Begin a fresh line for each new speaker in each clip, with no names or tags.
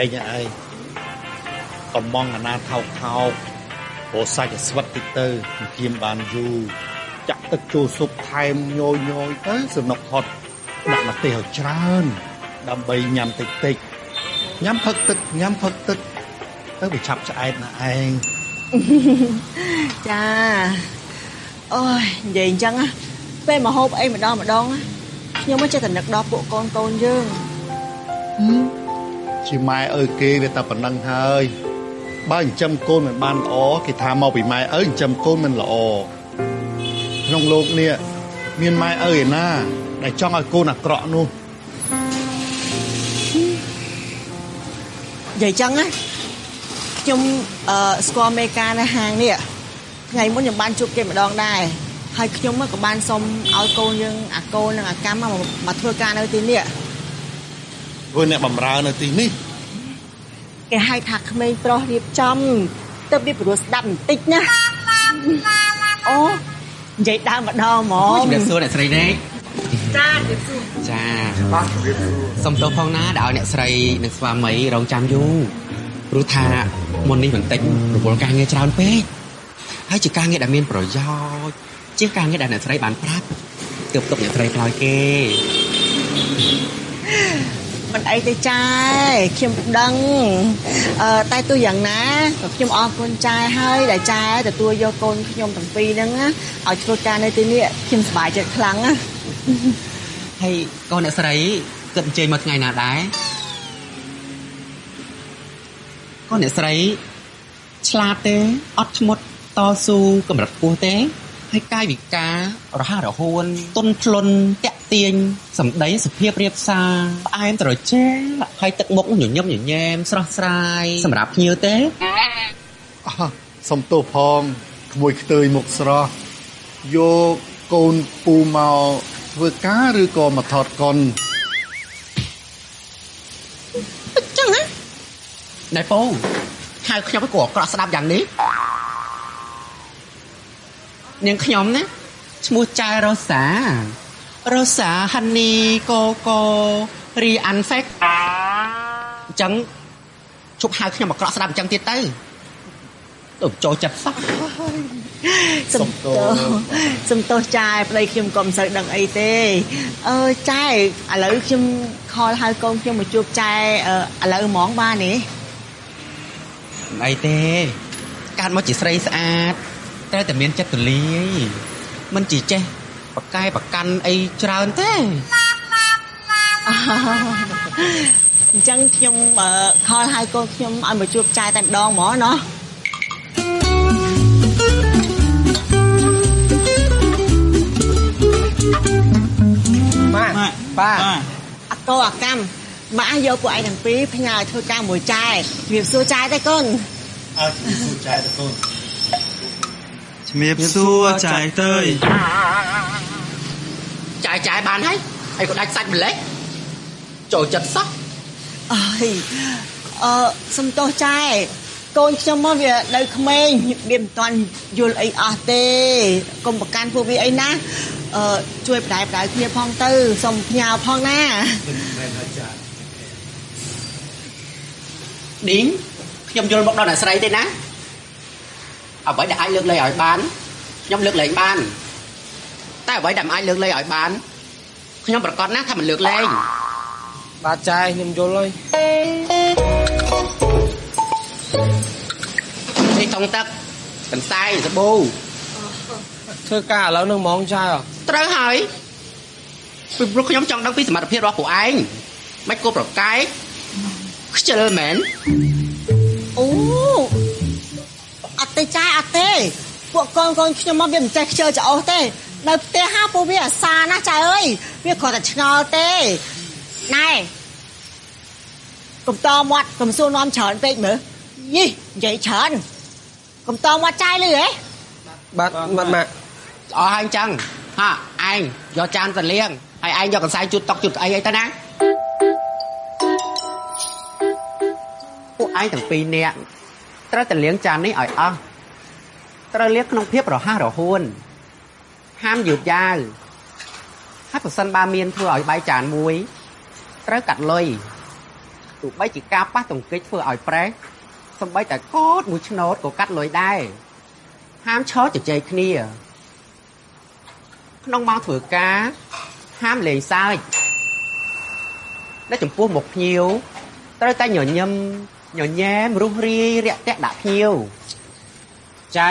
ឯងឯងកំងអាណាថោកថោកព្រោះសាច់ឲ្យស្វិតតិចទៅគៀមបានយូរចាក់ទឹកចូលស៊ុបថែមញយញយទៅសំណុកហត់ដាក់ម្ទេសឲ្យច្រើន ដើម្បីញ៉ាំតិចតិចញ៉ាំផឹកទឹកញ៉ាំផឹកទឹកទៅវាឆាប់ឆ្អែតណាឯង
ចាអូយនិយាយអញ្ចឹងណាពេលមកហូបអីម្ដងម្ដងណាខ្ញុំមកចេះតែនឹកដល់ពួកកូនកូនយើង
ជាម៉ែអើគេវាតែប៉ុណ្ណឹងហើយបើចិញ្ចឹមកូនមិនបានល្អគេថាមកពីម៉ែឪចិញ្ចឹមកូនមិនល្អក្នុងលោកនេះមានម៉ែឪឯណា ដែលចង់ឲ្យកូនអាក្រក់នោះ
និយាយចឹងណាខ្ញុំអឺស្គាល់មេការនៅហាងនេះថ្ងៃមុនខ្ញុំបានជួបគេម្ដងដែរហើយខ្ញុំក៏បានសុំឲ្យកូនយើងអាកូននិងអាកម្មមកធ្វើការនៅទីនេះ
ធ្វើអ្នកបំរើនៅទីនេះ
គេហៅថាក្មេងប្រុសរៀបចំទៅវាព្រោះស្ដាប់បន្តិចណាអូនិយាយដើមម្ដងហ្ម
អូ
ង
ជំរាបសួរអ្នកស្រីរ៉េក
ចាជម្រាបសួរ
ចាបាទជំរាបសួរសុំទោសផងណាដែលឲ្យអ្នកស្រីនិងស្វាមីរងចាំយូរព្រោះថាមុននេះបន្តិចរវល់ការងារច្រើនពេកហើយជាការងារដែលមានប្រយោជន៍ជាការងារដែលអ្នកស្រីបានប្រាប់ទើបទុកអ្នកស្រីឆ្លើយគេ
មិនអីទេចាខ្ញុំដឹងអឺតែទោះយ៉ាងណាក៏ខ្ញុំអរគុណចាហើយដែលចាទទួលយកកូនខ្ញុំទាំងពីរហ្នឹងណាឲ្យធ្វើការនៅទីនេះខ្ញុំសប្បាយចិត្តខ្លាំងណា
ហើយកូនអ្នកស្រីគិតអញ្ជើញមកថ្ងៃណាដែរកូនអ្នកស្រីឆ្លាតទេអត់ធ្មត់តស៊ូកម្រិតខ្ពស់ទេ ហើយកាយវិការរហ័សរហួនទុនភ្លុនតាក់ទាញសម្ដីសុភាពរៀបសារផ្អែមត្រជាក់ហើយទឹកមុខញញឹមញញែមស្រស់ស្រាយសម្រាប់ភ្ញៀវទេ
អោះសុំទោសផងក្មួយខ្ទើយមុខស្រស់យកកូនពូមកធ្វើការឬក៏មកថតកុន
អញ្ចឹងណាណែពងហៅខ្ញុំឲ្យគួរអាក្រក់ស្ដាប់យ៉ាងនេះ នាងខ្ញុំណាឈ្មោះចៅរ៉ូសារ៉ូសាហានីកូកូរីអាន់ហ្វេកអញ្ចឹងជប់ហៅខ្ញុំអាក្រក់ស្ដាប់អញ្ចឹងទៀតទៅទៅចូលចិត្តសោះ
សំទោសសំទោសចាប្តីខ្ញុំក៏មិនសូវដឹងអីទេអឺចាឥឡូវខ្ញុំខលហៅកូនខ្ញុំមកជួបចែអឺឥឡូវហ្មងបានទេ
មិនអីទេកាត់មកជាស្រីស្អាត ត្រូវតែមានចិត្តទូលាយមិនជាចេះបកកែបកាន់អីច្រើនទេ
អញ្ចឹងខ្ញុំអឺខលហៅកូនខ្ញុំឲ្យមកជួបចែតែម្ដងហ្មងណោះ
បាទបាទ
អកោអកម្មម៉ាក់យកពួកឯងទាំងពីរផ្ញើឲ្យធ្វើការមួយចែជំរាបសួរចែទេកូន
អើជំរាបសួរចែតកូន
ជំរាបសួរចាយទៅយ
ចាយចាយបានហើយហើយក៏ដាច់សាច់ម្លេះចូលចិត្តសោះ
អើយអឺសំទោសចែកូនខ្ញុំមកវានៅក្មេងវាមិនទាន់យល់អីអស់ទេកុំប្រកាន់ពួកវាអីណាអឺជួយបដាយបដាយគ្នាផងទៅសុំផ្ញើផងណា
ឌីងខ្ញុំយល់មកដល់អ្នកស្រីទេណា អ្វីដែលអាចលើកលែងឲ្យបានខ្ញុំលើកលែងបាន តែអ្វីដែលមិនអាចលើកលែងឲ្យបានខ្ញុំប្រកាសណាស់ថាមិនលើកលែង
បាទចាយខ្ញុំយល់ហើយ
នេះថងទឹកកន្សែងសាប៊ូ
ធ្វើការឥឡូវនឹងហ្មងចាយអ่ะ
ត្រូវហើយពីព្រោះខ្ញុំចង់ដឹងពីសមត្ថភាពរបស់ពួកឯងមិនគួរប្រកែកខ្ជិលមែន
ពួកកូនកូនខ្ញុំមកវាមិនចេះខ្ជិលច្រអូសទេនៅផ្ទះហាពួកវាអាសាណាស់ចាអើយវាគ្រាន់តែឆ្ងល់ទេណែកុំតមាត់កុំសួរនាំច្រើនពេកមើលយីនិយាយច្រើនកុំតមាត់ចាយលឺហ៎
បាទបាទម៉ាក់
អស់ហើយអញ្ចឹងហាឯងយកចានទៅលាងហើយឯងយកកន្សែងជូតតុកជូតអីអីទៅណាពួកឯងទាំងពីរនាក់ត្រូវតែលាងចាននេះឲ្យអស់ ត្រូវលៀកក្នុងភាពរហ័សរហួនហាមយឺតយ៉ាវហើយប្រសិនបើមានធ្វើឲ្យបាយចានមួយត្រូវកាត់លុយទោះបីជាការប៉ះទង្គិចធ្វើឲ្យប្រេះសំបីតែកូតមួយឆ្នោតក៏កាត់លុយដែរហាមឈរជជែកគ្នា ក្នុងម៉ោងធ្វើការហាមលេងសើចតែចំពោះមុខភ្ញៀវត្រូវតែញញឹមញញែមរុះរាយរាក់ទាក់ដាក់ភ្ញៀវ
ចែ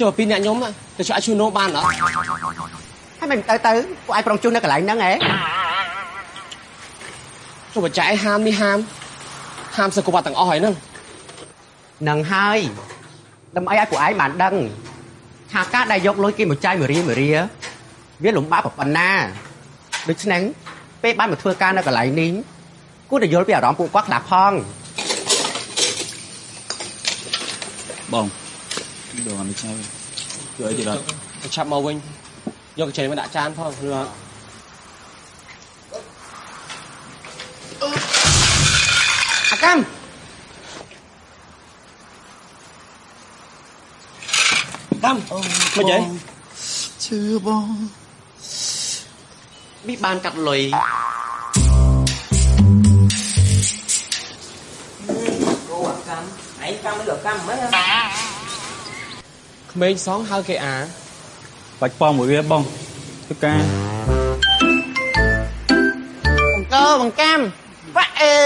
ចូលពីអ្នកខ្ញុំទៅឆ្លាក់ជួយនោមបានអត់
ហើយមិនទៅទៅពួកឯងប្រងជុំនៅកន្លែងហ្នឹងហ៎
ចូលបច្ច័យហាមនេះហាមហាមសកវត្តទាំងអស់ហើយហ្នឹង
នឹងហើយដើម្បីឲ្យពួកឯងបានដឹងថាការដែលយកលុយគេមកចាយមួយរៀលមួយរៀលវាលំបាកប៉ុណ្ណាដូច្នេះពេលបានមកធ្វើការនៅកន្លែងនេះគួរតែយល់ពីអារម្មណ៍ពួកគាត់ខ្លះផង
បង ដងនេះឆៅជួយអីទៀតអត់
ទៅឆាប់មកវិញយកកញ្ចែមកដាក់ចានផងឬអត់
អាកម្កាត់លុយ
ក្មេងសងហៅគេអា
បាច់ប៉ងមួយវាបងធ្វើការ
អង្គបង្កាំវ៉ាអេ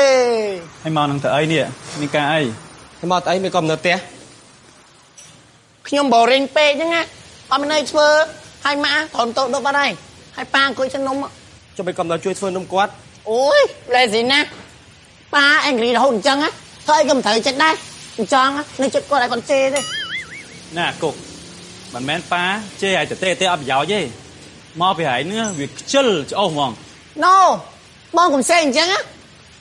ឲ្យមកនឹងទៅអីនេះមានការអី
ទៅមកទៅអីមិនក៏នៅផ្ទះ
ខ្ញុំបរិញពេកហ្នឹងណាអត់មានអីធ្វើហើយម៉ាក់ត្រង់តោដប់បាត់ហើយហើយប៉ាអង្គុយទៅនំ
ចុះមិនក៏នៅជួយធ្វើនំគាត់
អូយលេស៊ីណាប៉ាអេងគ្រីរហូតអញ្ចឹងណាធ្វើអីក៏មិនត្រូវចិត្តដែរអញ្ចឹងនៅចិត្តគាត់ឲ្យគាត់ជេរទេ
ណាគុកមិនមែនប៉ាជេរឲ្យតេទេអត់ប្រយោជន៍ទេមកពីហើយនេះវាខ្ជិលច្អោសហ្មង
ណូបងកុំសេអញ្ចឹងណា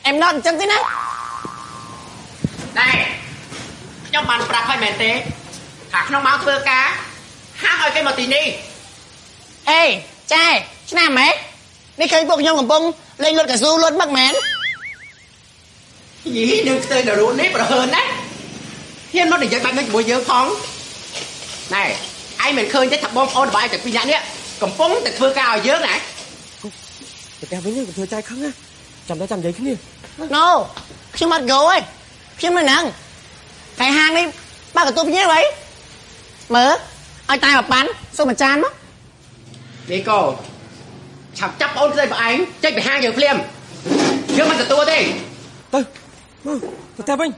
អេមណត់អញ្ចឹងទេណា
ដែរខ្ញុំបានប្រាប់ឲ្យមែនទេថាក្នុងម៉ោងធ្វើការហាមឲ្យគេមកទីនេះ
អេចែឆ្នាំម៉េនេះឃើញពួកខ្ញុំកំពុងលេងលុតកៅស៊ូលុតមកមែន
យីនឹងខ្ទើដល់រូននេះប្រហើនណាហ៊ានមកនិយាយបែបនេះជាមួយយើងផង ណែឯងមិនឃើញទេថាបងប្អូនរបស់ឯងតែពីរនាក់នេះកំពុងតែធ្វើការឲ្យយើងណា
ទៅផ្ទះវិញទៅធ្វើចែកខឹងណាចាំតែចាំនិយាយគ្នា
ណូខ្ញុំអត់ go ទេខ្ញុំនៅហ្នឹងតែហាងនេះបើកកន្ទប់ភ្ញៀវអីមើលឲ្យតែមកប៉ាន់សុំអាចារ្យមក
នេះកូឆាប់ចាប់ប្អូនស្រីរបស់ឯងចេញពីហាងយើងភ្លាមយើងមិនទទួលទេ
ទៅមកទៅផ្ទះវិញ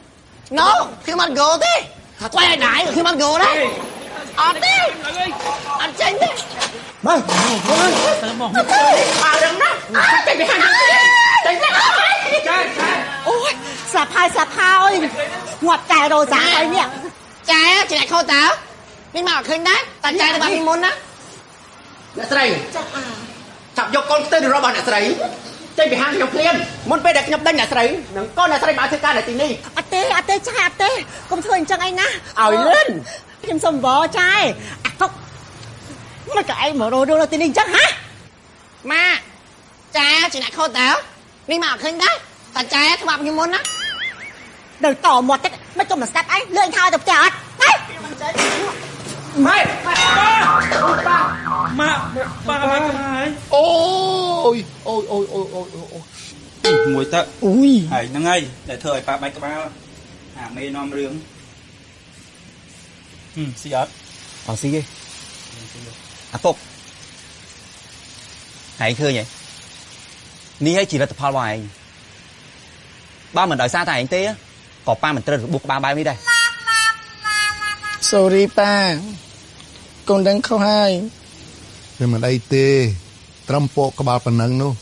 ណូខ្ញុំអត់ go ទេថាថ្លៃឲ្យដែរខ្ញុំអត់ go ដែរ អត់ទេអត់ចេញទេ
មក
អារឹងណាចេញពីហាងយើងភ្លាមចេញទៅ
អូយស្លាប់ហើយស្លាប់ហើយងាត់តែរោចាហើយនេះចាចេញឲ្យខុសតើនេះមកអត់ឃើញដែរតែចាទៅបាត់ពីមុនណា
អ្នកស្រី
ចាអា
ចាប់យកកូនខ្ទើរបស់អ្នកស្រីចេញពីហាងខ្ញុំភ្លាមមុនពេលដែលខ្ញុំដេញអ្នកស្រីនឹងកូនអ្នកស្រីមកធ្វើការនៅទីនេះ
អត់ទេអត់ទេចាអត់ទេកុំធ្វើអញ្ចឹងអីណា
ឲ្យលឿន
ខ្ញុំសុំវចាអាកុកមិនក៏ឯងមករោរោនៅទីនេះអញ្ចឹងហ៎ម៉ាចាជាអ្នកខុសតើនេះមកអត់ឃើញដែរតែចាធ្លាប់ខ្ញុំមុនណាដល់តមកតិចមិនក៏មកស្ដាប់ឯងលឿនថយទៅផ្ទះអត់ទៅ
ម៉ែ
ម៉ាក់ប៉ាម៉ាក់ហើយ
អូយអូយអូយអូយអូយអូយ
មួយទៅ
អុយ
ហើយហ្នឹងហើយដែលធ្វើឲ្យប៉ាបាច់ក្បាលអាមេនាំរឿងហឹម ស៊ីអត់
អត់ស៊ីទេអាពុកហែងឃើញហ៎នេះឲ្យជីវិតផលរបស់ឯងបើមិនដោយសារតែឯងទេក៏ប៉ាមិនត្រូវរបួសក្បាលបែបនេះដែរ
sorry ប៉ាកូនដឹងខុសហើយ
វាមិនអីទេ ត្រឹមពកក្បាលប៉ុណ្ណឹងនោះ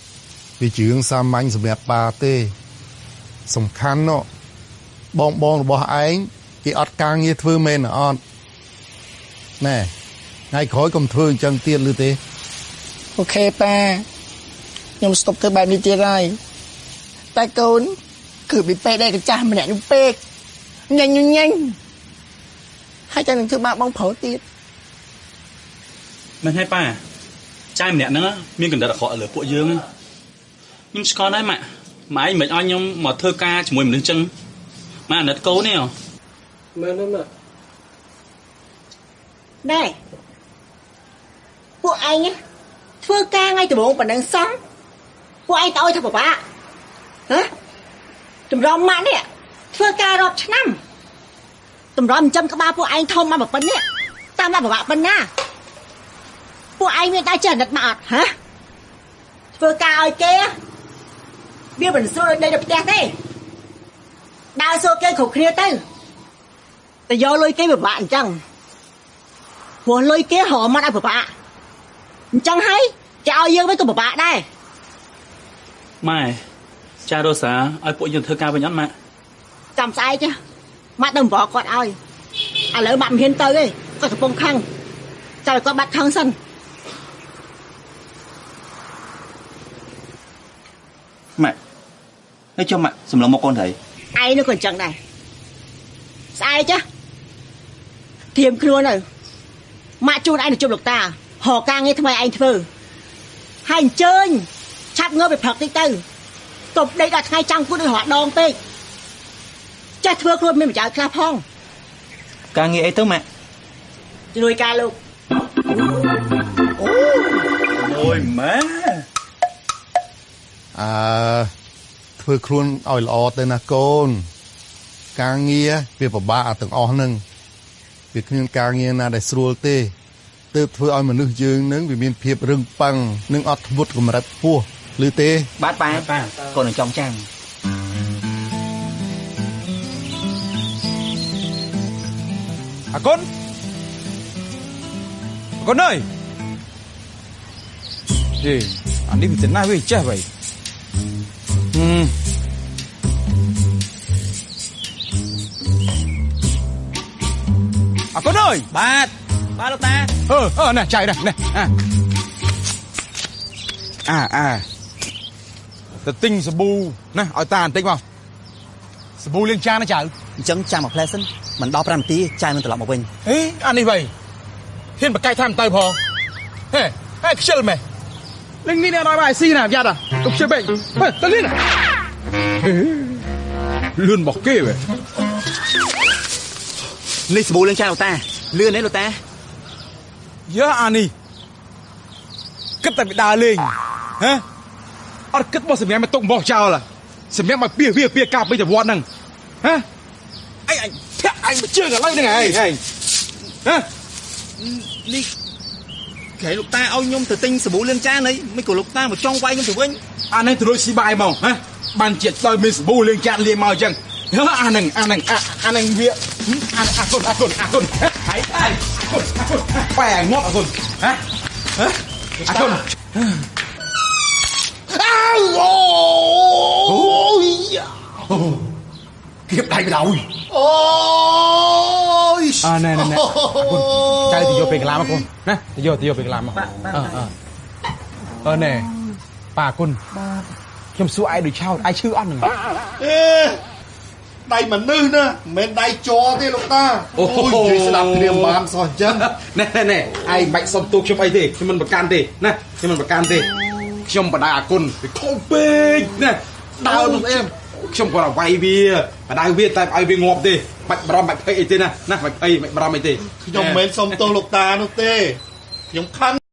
វាជារឿងសាមញ្ញសម្រាប់ប៉ាទេ សំខាន់នោះបងបងរបស់ឯងគេអត់ការងារធ្វើមែនអត់ ណែថ្ងៃក្រោយកុំធ្វើអញ្ចឹងទៀតឬទេ
អូខេប៉ាខ្ញុំស្តុបធ្វើបែបនេះទៀតហើយតែកូន គឺពីពេកដែរកចាស់ម្នាក់នោះពេកញ៉ាញ់ញ៉ាញ់ហើយតែនឹងធ្វើបាបបងប្រុសទៀត
មិនហើយប៉ាចាយម្នាក់ហ្នឹងមានកណ្ដិតអាក្រក់លើពួកយើងខ្ញុំស្គាល់ដែរម៉ាក់ម៉ែឯងមិនអោយខ្ញុំមកធ្វើការជាមួយមនុស្សចឹងម៉ាក់អាណិតកូននេះហ៎
មើលមើលមើ ល
ណែពួកឯងណាធ្វើការថ្ងៃដំបូងប៉ុណ្ណឹងសោះពួកឯងទៅឲ្យថាពិបាកហ៎
តម្រាំម៉ាក់នេះធ្វើការរាប់ឆ្នាំតម្រាំចិញ្ចឹមក្បាលពួកឯងធំមកប៉ុណ្ណនេះតាមមកពិបាកប៉ុណ្ណាពួកឯងមានតែចេះអាណិតមកអត់ហ៎ធ្វើការឲ្យគេវាមិនស្រួលដូចនៅផ្ទះទេដើរសួរគេគ្រប់គ្នាទៅតែយកលុយគេពិបាកអញ្ចឹង ព្រោះលុយគេរកមកឲ្យពិបាកអញ្ចឹងហើយគេឲ្យយើងវិញក៏ពិបាកដែរ
ម៉ែចារ៉ូសាឲ្យពួកយើងធ្វើការវិញអត់ម៉ាក់
ចាំស្អែកចាម៉ាក់ទៅបរគាត់ឲ្យឥឡូវម៉ាក់មិនហ៊ានទៅទេគាត់កំពុងខឹងចាំឲ្យគាត់បាត់ខឹងសិន
ម៉ាក់ហើយចុះម៉ាក់សម្លឹងមកកូនត្រី
ឯងនោះក៏អញ្ចឹងដែរស្អែកចាធៀមខ្លួនទៅ ម៉ាក់ជូនឯងទៅជប់លោកតាហៅការងារថ្មីឯងធ្វើហើយអញ្ជើញឆាប់ងើបไปព្រឹកតិចទៅទប់ដេកដល់ថ្ងៃចាំងគូដូចរត់ដងពេកចេះធ្វើខ្លួនមានប្រយោជន៍ខ្លះផង
ការងារអីទៅម៉ាក់
ជំនួយការលោក
អូយម៉ែ
អើធ្វើខ្លួនឲ្យល្អទៅណាកូន ការងារវាពិបាកអាទាំងអស់ហ្នឹង វាគ្មានការងារណាដែលស្រួលទេទើបធ្វើឲ្យមនុស្សយើងនឹងវាមានភាពរឹងប៉ឹងនិងអត់ធ្មត់កម្រិតខ្ពស់ឬទេ
បាទប៉ា
ប៉ា
កូននឹងចង់ចាំង
អាគុណអាគុណអើយហេអានេះវាទៅណាស់វាចេះ vậy ហឹ យ
បាទបាទលោកតា
អឺអឺណែចៃណែណែអាអាអាទៅទិញសាប៊ូណាឲ្យតាបន្តិចមកសាប៊ូលាងចានណាចៅ
អញ្ចឹងចាំមកផ្លែសិនមិនដល់5នាទីចៅនឹងត្រឡប់មកវិញ
ហេអានេះវិញហ៊ានបកកាយថាមិនទៅផងហេហេខ្ជិលមែលេងនេះដល់បាយស៊ីណាយ៉ាត់ទៅខ្ជិលបេងហេទៅលឿនហេលឿនរបស់គេវ៉េ
នេះសាប៊ូលឿងចាលោកតា លឿនទេលោកតា
យើអានេះគិតតែពីដើរលេងហ៎អត់គិតមកសម្រាប់មកទុករបស់ចោលសម្រាប់មកពៀវាពៀកាប់ពីទៅវត្តហ្នឹងហ៎អីអញធាក់អញមកជើងឥឡូវហ្នឹងហ៎ហ៎ហ៎
នេះគេលោកតាឲ្យខ្ញុំទៅទិញសាប៊ូលឿងចានអីមិនក៏លោកតាមកចង់វាយខ្ញុំទៅវិញ
អានេះទៅរួចស៊ីបាយមកហ៎បានជាដោយមានសាប៊ូលាងចាត់លាងមកអញ្ចឹងយើអាហ្នឹងអាហ្នឹងអាអាហ្នឹងវា អាអាគុណអាគុណអាគុណហើយហើយអាគុណអាគុណបែរងាប់អាគុណហ៎ហ៎អាគុណ
អូយ
គៀបដៃបដ ாய்
អូយ
អាណែណែណែអាគុណចៅទៅយកពេលកន្លាមកគុណណាទៅយកទៅយកពេលកន្លាមកអឺអឺអឺណែប៉ាគុណខ្ញុំសួរឯងដូចឆោតឯងឈឺអត់ហ្នឹង
អេ ដៃមនុស្សណាមិនមែនដៃជ័រទេលោកតា
អូហូ
និយាយស្ដាប់គ្រាមបានសោះអញ្ចឹង
ណែណែណែឯងបាច់សុំទូខ្ញុំអីទេខ្ញុំមិនប្រកាន់ទេណាខ្ញុំមិនប្រកាន់ទេខ្ញុំបដៅអាគុណវាខុសពេកណាដើរនោះអេមខ្ញុំគាត់ឲ្យវាយវាបដៅវាតែឲ្យវាងាប់ទេបាច់បារម្ភបាច់ភ័យអីទេណាណាបាច់ភ័យបាច់បារម្ភអីទេ
ខ្ញុំមិនមែនសុំទោសលោកតានោះទេខ្ញុំខឹង